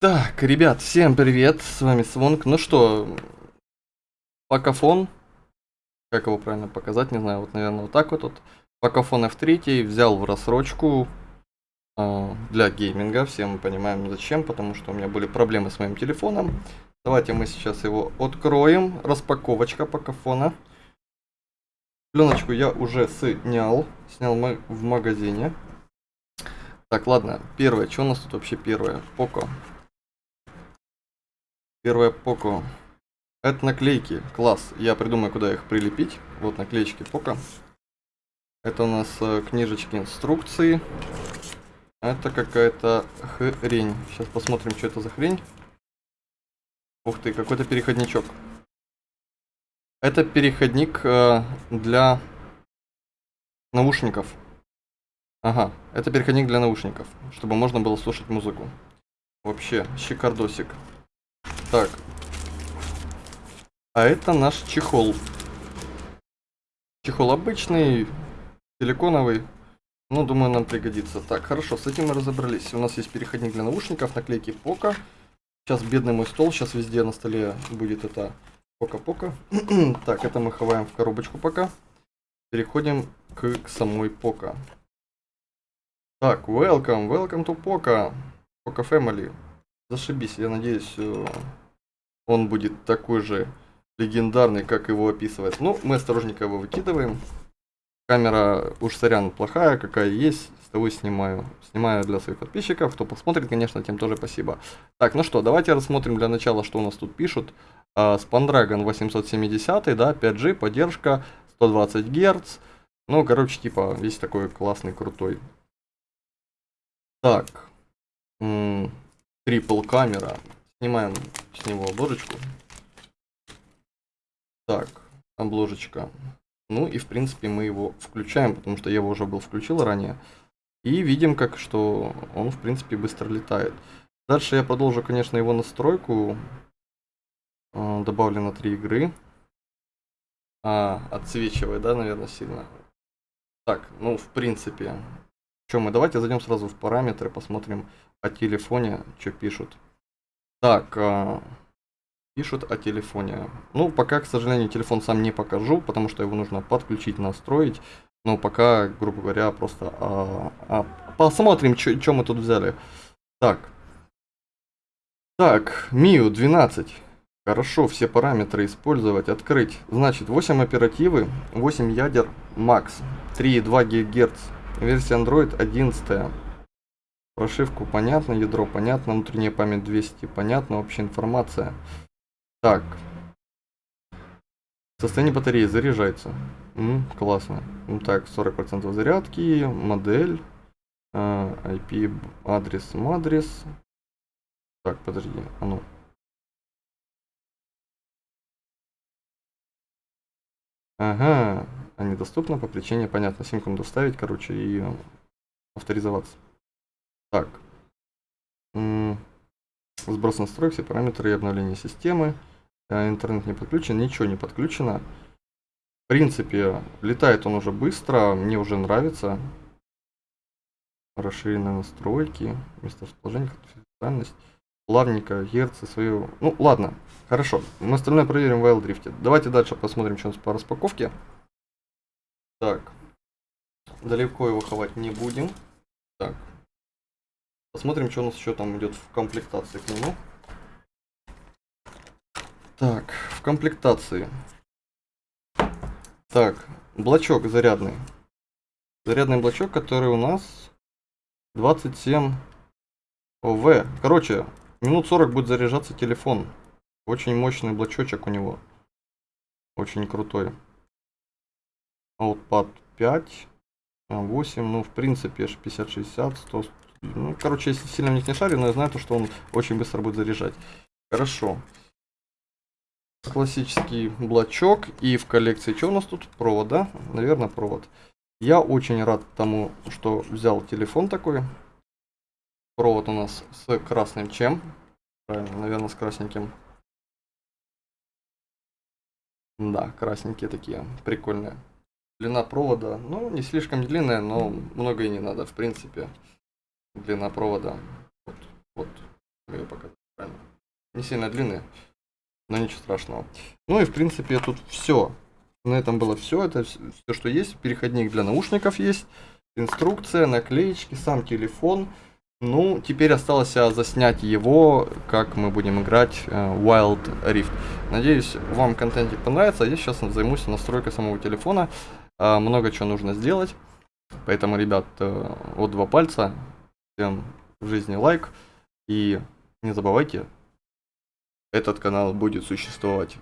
Так, ребят, всем привет, с вами Свонг. Ну что, Покафон, как его правильно показать, не знаю, вот, наверное, вот так вот. вот. Покафон F3 взял в рассрочку э, для гейминга, все мы понимаем зачем, потому что у меня были проблемы с моим телефоном. Давайте мы сейчас его откроем, распаковочка Покафона. Пленочку я уже снял, снял в магазине. Так, ладно, первое, что у нас тут вообще первое? Поко. Первое Поко. Это наклейки. Класс. Я придумаю, куда их прилепить. Вот наклеечки Поко. Это у нас э, книжечки инструкции. Это какая-то хрень. Сейчас посмотрим, что это за хрень. Ух ты, какой-то переходничок. Это переходник э, для наушников. Ага, это переходник для наушников, чтобы можно было слушать музыку. Вообще, щекардосик. Так. А это наш чехол. Чехол обычный, силиконовый. Ну, думаю, нам пригодится. Так, хорошо, с этим мы разобрались. У нас есть переходник для наушников, наклейки Пока. Сейчас бедный мой стол, сейчас везде на столе будет это Пока-Пока. так, это мы ховаем в коробочку пока. Переходим к, к самой Пока. Так, welcome, welcome to Poca. Poca Family. Зашибись, я надеюсь, он будет такой же легендарный, как его описывает. Ну, мы осторожненько его выкидываем. Камера, уж сорян, плохая, какая есть, с того снимаю. Снимаю для своих подписчиков, кто посмотрит, конечно, тем тоже спасибо. Так, ну что, давайте рассмотрим для начала, что у нас тут пишут. Uh, Spandragon 870, да, 5G, поддержка, 120 Гц. Ну, короче, типа, весь такой классный, крутой. Так, трипл камера, Снимаем с него обложечку. Так, обложечка. Ну и в принципе мы его включаем, потому что я его уже был включил ранее. И видим, как что он в принципе быстро летает. Дальше я продолжу, конечно, его настройку. А, добавлено три игры. А, отсвечивает, да, наверное, сильно. Так, ну, в принципе. Что мы, давайте зайдем сразу в параметры, посмотрим о телефоне, что пишут. Так, а, пишут о телефоне. Ну, пока, к сожалению, телефон сам не покажу, потому что его нужно подключить, настроить. Но пока, грубо говоря, просто а, а, посмотрим, что мы тут взяли. Так. Так, MIU 12. Хорошо, все параметры использовать, открыть. Значит, 8 оперативы, 8 ядер, Max, 3,2 ГГц, версия Android 11. Прошивку понятно, ядро понятно, внутренняя память 200 понятно, общая информация. Так. Состояние батареи заряжается. М, классно. Ну так, 40% зарядки, модель, э, IP, адрес, адрес. Так, подожди, а ну. Ага, они доступны по причине, понятно, симку надо вставить, короче, и авторизоваться. Так. Сброс настроек, все параметры и обновление системы. Э, интернет не подключен, ничего не подключено. В принципе, летает он уже быстро, мне уже нравится. Расширенные настройки, месторасположение, конфиденциальность, плавненько, герцы, свою... Ну, ладно, хорошо. Мы остальное проверим в Wild. Давайте дальше посмотрим, что у нас по распаковке. Так. Далеко его ховать не будем. Так, Посмотрим, что у нас еще там идет в комплектации к нему. Так, в комплектации. Так, блочок зарядный. Зарядный блочок, который у нас 27 ОВ. Короче, минут 40 будет заряжаться телефон. Очень мощный блочочек у него. Очень крутой. Outpad 5, 8, ну в принципе 50-60, 100, ну, короче, я сильно в них не шарю, но я знаю, то, что он очень быстро будет заряжать. Хорошо. Классический блочок. И в коллекции что у нас тут? Провод, да? Наверное, провод. Я очень рад тому, что взял телефон такой. Провод у нас с красным чем. Правильно, наверное, с красненьким. Да, красненькие такие, прикольные. Длина провода, ну, не слишком длинная, но много и не надо, в принципе длина провода. Вот, вот, я покажу. не сильно длинные, но ничего страшного. Ну и в принципе тут все. На этом было все. Это все, что есть. Переходник для наушников есть. Инструкция, наклеечки, сам телефон. Ну, теперь осталось а, заснять его, как мы будем играть э, Wild Rift. Надеюсь, вам контентик понравится. Я сейчас займусь настройкой самого телефона. А, много чего нужно сделать. Поэтому, ребят, э, вот два пальца. Всем в жизни лайк. И не забывайте, этот канал будет существовать